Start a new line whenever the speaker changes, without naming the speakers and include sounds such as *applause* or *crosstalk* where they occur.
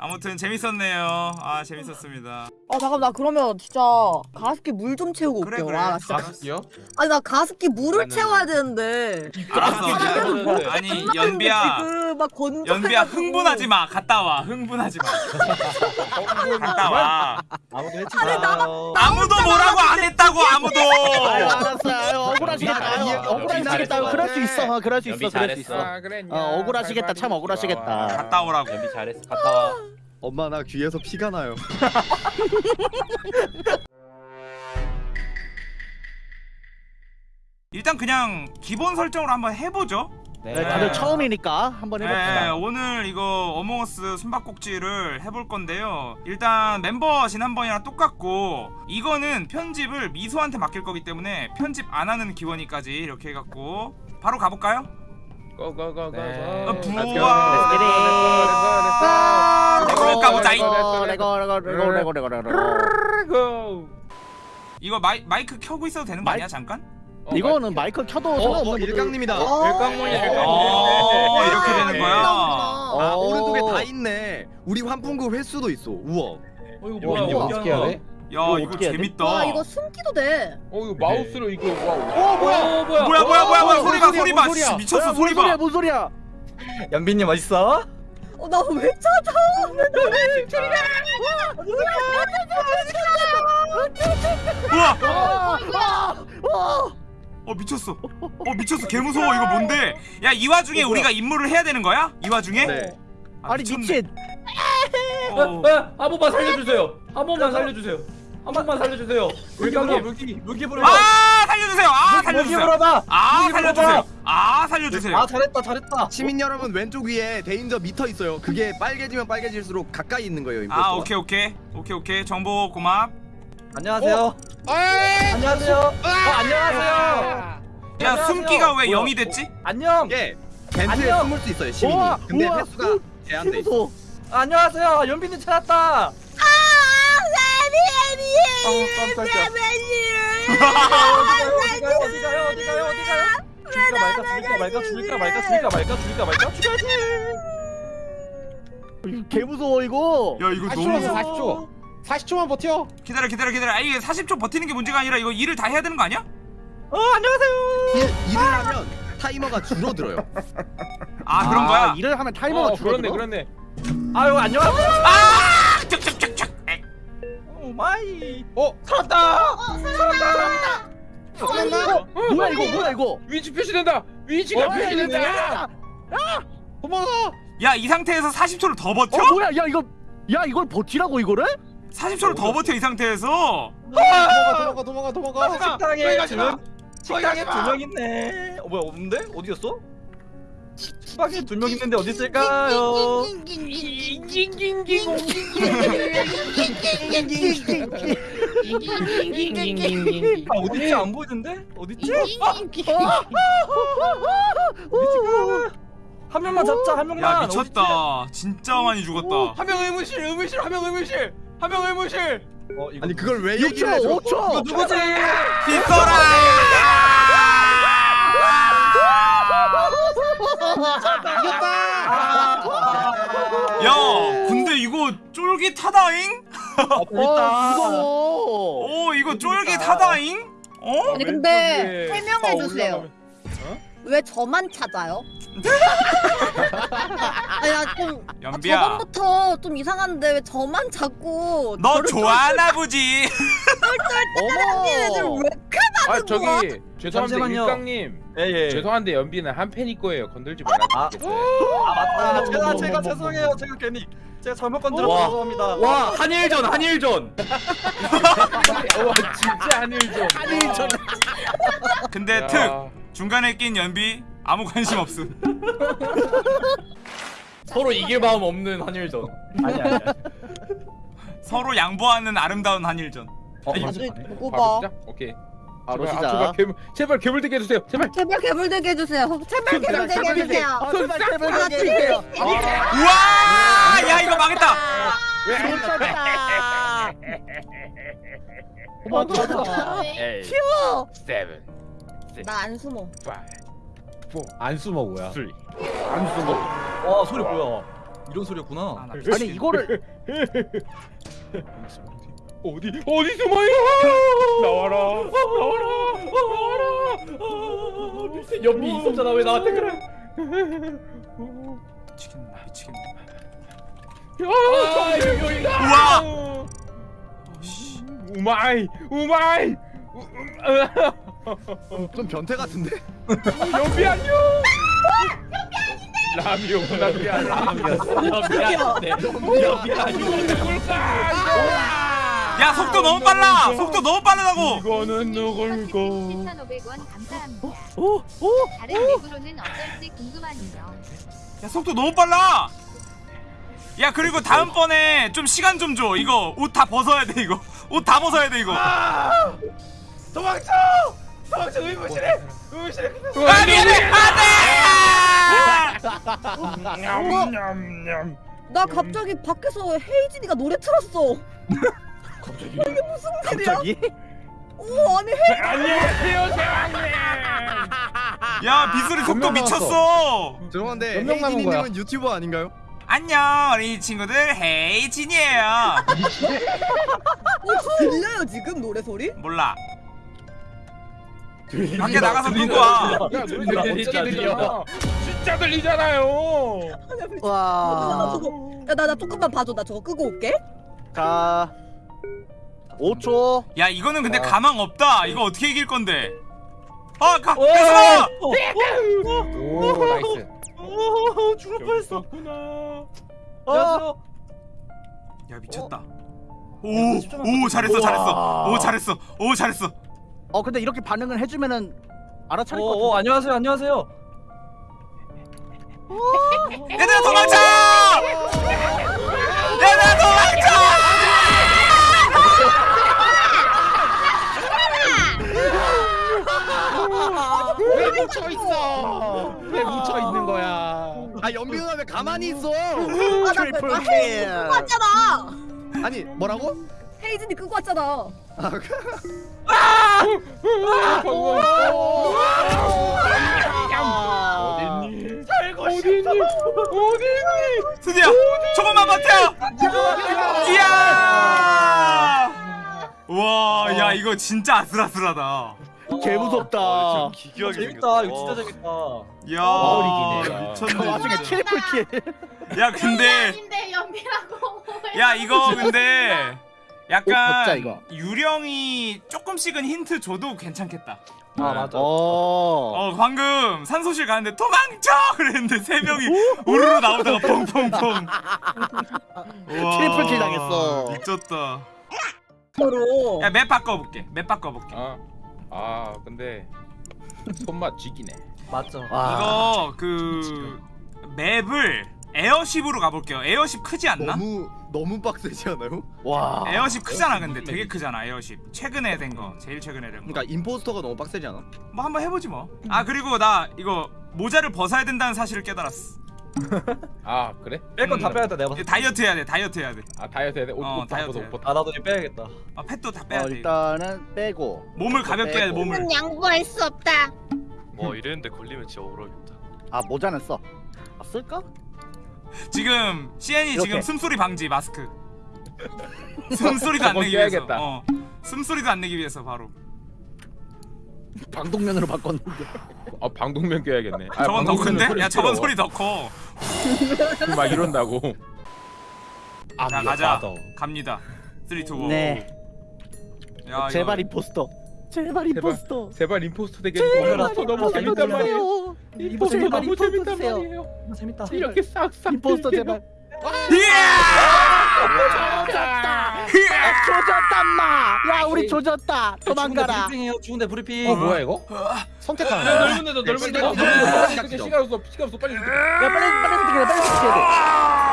아무튼 재밌었네요. 아 재밌었습니다.
아 잠깐 나 그러면 진짜 가습기 물 좀 채우고
그래,
올게요.
그래.
와, 나 진짜
가습기요?
아니 나 가습기 물을
나는-
채워야 되는데.
알았어. 아니 연비야,
그막 건조.
연비야 흥분하지 마. 갔다 와. 흥분하지 마. 갔다 와.
아무도 해치
아니, 나-
아무도 뭐라고 안 했다고 아무도.
알았어 억울하시겠다. 억울하시겠다 그럴 수 있어 어, 그럴 수 있어 그럴 수
잘했어.
있어
아.
어, 억울하시겠다. 참 억울하시겠다.
갔다 오라고.
연비 잘했어. 갔다 와.
엄마 나 귀에서 피가 나요. *laughs*
일단 그냥 기본 설정으로 한번 해보죠.
네, 다들 처음이니까 한번
네,
해봅시다
오늘 이거 어몽어스 숨바꼭질을 해볼 건데요. 일단 멤버 지난번이랑 똑같고 이거는 편집을 미소한테 맡길 거기 때문에 편집 안 하는 기원이까지 이렇게 해갖고 바로 가볼까요?
고고고고.
네.
어,
Let's
부와.
Get it.
레고 까보자, 이.
레고 레고 레고 레고 레고 레고.
이거 마이, 마이크 켜고 있어도 되는 거 아니야 잠깐?
이거는 마이크 켜도
어,
상관없는
어 일강님이다.
일광문이
어 이렇게 되는 거야.
어.
아
어.
오른쪽에 다 있네. 우리 환풍구 횟수도 있어. 우와.
어 이거
뭐야? 어떻게 해야
해?
돼?
야
이거?
재밌다.
와 이거 숨기도 돼.
어 이거 마우스로 이거 와. 어 뭐야? 어, 뭐야?
뭐야 뭐야 뭐야 뭐야
어,
소리
봐뭔
소리
소리야, 봐뭔
씨,
소리야?
미쳤어
야,
소리
뭔 소리야
봐.
뭔 소리야
연빈님 어딨어?
어 나 왜 찾아?
우와
아, 아,
어 미쳤어. 어 미쳤어 개 무서워 이거 뭔데? 야 이 와중에
어?
우리가 임무를 해야 되는 거야? 이 와중에?
네.
아,
아니. 미친
어.
아, 한 번만 살려주세요. 한 번만 살려주세요. 한 번만 살려주세요. 물감님,
물기 물기
아 살려주세요. 아 살려주세요.
물어봐
아 살려주세요. 아 살려주세요.
잘했다 잘했다
시민 여러분 왼쪽 위에 데인저 미터 있어요. 그게 빨개지면 빨개질수록 가까이 있는 거예요. 임포스터가.
아 오케이 오케이 오케이 오케이 정보 고맙.
안녕하세요 안녕하세요 어 안녕하세요
야
안녕하세요.
숨기가 왜
뭐야?
0이 됐지?
안녕
이게 벤트에
안녕.
숨을 수 있어요. 시민이. 근데 횟수가
우,
제한돼 있어.
안녕하세요 연빈님 찾았다 아아 깜짝이야. 어디 가요? 어디 가요? 어디 가요? 어디 가요? 죽일까 말까? 죽일까 말까? 죽일까 말까? 죽일까 말까? 죽일까 말까? 죽여야지! 개 무서워 이거.
야 이거 너무
40초. 40초만 버텨.
기다려 기다려 기다려. 아 이게 40초 버티는 게 문제가 아니라 이거 일을 다 해야 되는 거 아니야?
어 안녕하세요.
일, 일을 하면 타이머가 줄어들어요.
아 그런 거야.
일을 하면 타이머가
어, 그렇네
줄어들어?
그렇네.
아유 안녕하세요.
아
마이
어
살았다
살았나? 어,
뭐야 이거 뭐야 이거
위치 표시된다. 위치가
어,
표시된다.
야,
도망가.
야 이 상태에서 40초를 더 버텨?
어 뭐야 야 이거 야 이걸 버티라고 이거를
40초를 더 버텨 이 상태에서?
도망가 도망가 도망가 도망가.
식당에
마.
식당에
마.
두명 있네 어 뭐야 없는데 어디였어 식당에 두 명 있는데 어디 있을까요 아 어딨지 안 보이는데 어딨지 한 명만 잡자 한 명만
야 미쳤다. 진짜 많이 죽었다.
한명 의무실 의무실 한명 의무실 한명 의무실.
어,
아니 그걸 왜 얘기를 해줘?
6초 5초
누구지?
빗소라. 야 근데 이거 쫄깃하다잉?
어 무서워
오 이거 쫄깃하다잉? 어?
아니 근데
왼쪽에
설명해
다
주세요.
올라가면-
왜 저만 찾아요? *laughs* 아니 나좀 아,
연비야
저번부터 좀 이상한데 왜 저만 자꾸
너 좋아하나 보지?
애들
어머
왜 이렇게
아
거야?
저기 죄송한데
잠시만요.
일강님
예예
죄송한데 연비는 한 팬일 거예요 건들지 말아주시겠어요?
아 맞다 제가 제가 죄송해요 제가 괜히 제가 잘못 건드려서
와.
죄송합니다
와 한일전 한일전. *laughs*
와 진짜 한일전
한일전. *laughs*
근데 특 중간에 낀 연비 아무 관심 없음 *laughs*
서로 이길 마음 없는 한일전.
아니 아니
서로 양보하는 아름다운 한일전
어,
누구
바로
봐?
시작? 오케이
바로
제발,
시작.
아, 제발 괴물 제발 괴물 되게 해주세요 제발
제발 개불되게 해주세요. 제발 개불되게 해주세요.
아, 제발 제발 해주세요.
우와 야 이거 망했다
좋다. 도망가.
튀어.
Seven
나안 숨어.
Five
안 숨어 뭐야?
Three
와 소리 뭐야? 이런 소리였구나.
아, 나
아니. 이거를 *laughs*
어디 어디 숨어요? 나와라. 나와라. 나와라.
연비 있었잖아. 왜 나한테 그래?
미치겠네 나 미치겠네.
아 여기
우와!
어, 씨. 우마이 우마이. 우- 음,
좀 변태 같은데?
연비 안녕. 라미오구나 미안
연비야 네. 연비야
야 속도 너무 빨라. 속도 너무 빠르다고.
이거는 누굴까
7,500원 감사합니다.
오! 오!
다른 맵으로는 어떨지 궁금하네요.
야 속도 너무 빨라. 야 그리고 다음번에 좀 시간 좀 줘. 이거 옷 다 벗어야 돼 이거. 옷 다 벗어야 돼 이거. 아!
도망쳐! 도망쳐 의무실에! 의무실에
미안해! 안돼!
냠냠냠
나 갑자기 밖에서 헤이진이가 노래 틀었어. *laughs*
갑자기?
오 아니 헤이
안녕하세요 제왕님.
야 비수리 속도 미쳤어.
죄송한데? 헤이진님은 유튜버 아닌가요?
안녕 우리 친구들. 헤이진이에요.
어, 들려요 지금 노래 소리?
몰라. 밖에 나가서 끄고 와
진짜 들리잖아 진짜 들리잖아요.
나 저거 야나 나 조금만 봐줘. 나 저거 끄고 올게.
자 5초
야 이거는
아.
근데 가망 없다 이거 어떻게 이길 건데 아 가!
오!
가서!
오 nice
오 죽을 뻔했어.
구나
안녕하세요.
야 미쳤다 오! 오 잘했어 잘했어 오 잘했어 오 잘했어
어 근데 이렇게 반응을 해주면은 알아차릴 것
오, 오 안녕하세요 안녕하세요.
얘들아 도망쳐! 얘들아 도망쳐!
왜 묻혀 있어 왜 묻혀 있는 거야
아 연비 누나 왜 가만히 있어
아나
트리플
나
킬.
끄고 왔잖아.
아니 뭐라고?
헤이진이 끄고 왔잖아.
어딨니 어딨니 어딨니
드디어 조금만 버텨! 이야! 와, 야 이거 진짜 아슬아슬하다.
개 무섭다
재밌다 이거 진짜 재밌다.
야.
그
미쳤네.
와중에
진짜.
triple kill
야, 근데
연비라고.
야 이거 *laughs* 근데 약간
이거.
유령이 조금씩은 힌트 줘도 괜찮겠다.
아 맞아.
어어 방금 산소실 가는데 도망쳐 그랬는데 세 명이 우르르 나오다가 펑펑펑. *laughs*
triple kill 당했어.
미쳤다.
서로.
야 map 바꿔볼게. map 바꿔볼게.
아, 아 근데 손맛 쥐기네
맞죠.
이거 그 map을 Airship으로 가볼게요. Airship 크지 않나?
너무 너무 빡세지 않아요? 와
Airship 크잖아 근데 되게 크잖아 Airship 최근에 된 거 제일 최근에 된거
그러니까 impostor가 너무 빡세지 않아?
뭐 한번 해보지 뭐아 그리고 나 이거 모자를 벗어야 된다는 사실을 깨달았어
아 그래?
뺄 건다
음.
빼야겠다 내가
이거
봤을 때.
다이어트 해야 돼 다이어트 해야
아 다이어트 해야 돼? 옷,
어,
옷
다이어트 해야
옷아 나도 이제 빼야겠다.
돼아 펫도 다 빼야
어,
돼
일단은 빼고
몸을 가볍게 해야 돼 몸을
는 양보할 수 없다.
와 이랬는데 걸리면 진짜 억울하겠다
아 모자는 써 아, 쓸까?
지금 CN이
이렇게.
지금 숨소리 방지 마스크 숨소리도 안 *laughs* 내기 위해서. 어 숨소리도 안 내기 위해서 바로
방독면으로 바꿨는데
아 방독면 껴야겠네 아,
저건 더 큰데? 야 저건. 소리 더커 *laughs*
막 이런다고
자 가자 갑니다 3, 2, 1
네.
야,
제발
이거-
임포스터 제발 임포스터
제발 임포스터 되게
제발
해줘라. 너무 재밌단 말이에요 임포스터
제발
너무
임포스터
재밌단. 말이에요
재밌다.
이렇게 싹싹
임포스터. 제발
이야!
조졌단 마야 우리 조졌다. 도망가라.
브리핑해요. 죽은데 브리핑.
어 뭐야 이거?
선택하는
넓은 데도 넓은 데도
시간
없어 시간 없어 빨리
야 빨리 빨리 선택해 빨리 선택해야 돼